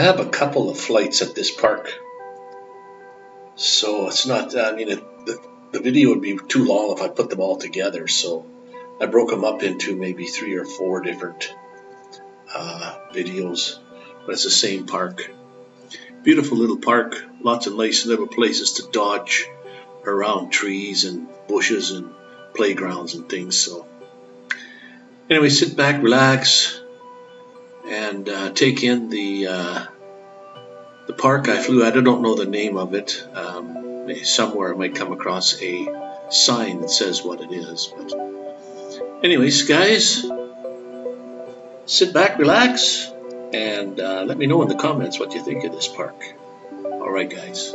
I have a couple of flights at this park. So it's not, I mean, it, the, the video would be too long if I put them all together. So I broke them up into maybe three or four different uh, videos, but it's the same park. Beautiful little park, lots of nice little places to dodge around trees and bushes and playgrounds and things. So, anyway, sit back, relax, and uh, take in the uh, the park I flew. I don't know the name of it. Um, somewhere I might come across a sign that says what it is. But, anyways, guys, sit back, relax, and uh, let me know in the comments what you think of this park. All right, guys.